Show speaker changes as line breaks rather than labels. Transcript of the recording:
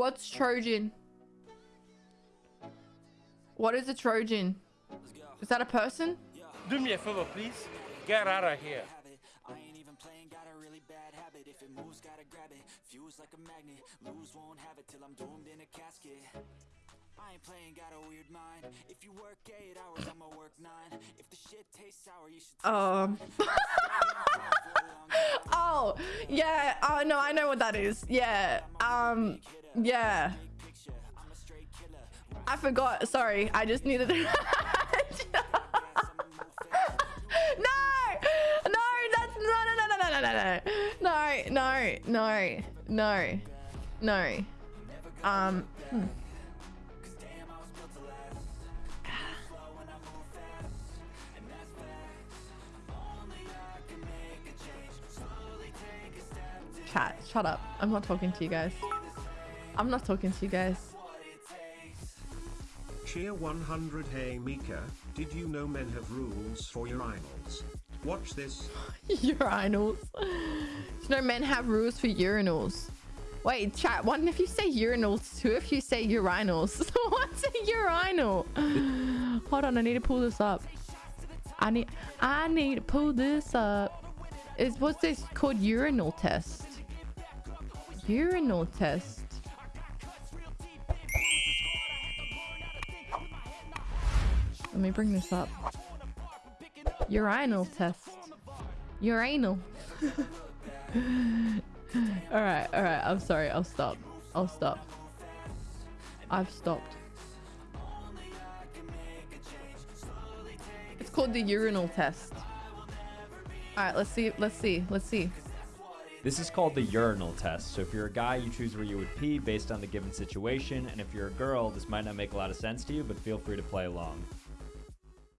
What's Trojan? What is a Trojan? Is that a person?
Do me a favor, please. Get out of here.
I ain't even playing, got a really bad habit. If it moves, gotta grab it. Fuse like a magnet. Lose, won't have it till I'm doomed in a casket. I ain't playing, got a weird mind. If you work eight hours, I'ma work nine. If the shit tastes sour, you should.
Um. oh, yeah. Oh, no, I know what that is. Yeah. Um, yeah. I forgot. Sorry. I just needed to. no! No, that's no, no, no, no, no, no, no, no, no, no, no, no. Um. hmm. Chat, shut up. I'm not talking to you guys. I'm not talking to you guys.
Cheer 100 Hey Mika, did you know men have rules for urinals? Watch this.
urinals. You know men have rules for urinals. Wait, chat. One if you say urinals, two if you say urinals. What's a urinal? Hold on, I need to pull this up. I need I need to pull this up. Is what's this called urinal test? Urinal test. Let me bring this up. Urinal test. Urinal. all right, all right. I'm sorry. I'll stop. I'll stop. I've stopped. It's called the urinal test. All right, let's see. Let's see. Let's see.
This is called the urinal test. So if you're a guy, you choose where you would pee based on the given situation. And if you're a girl, this might not make a lot of sense to you, but feel free to play along.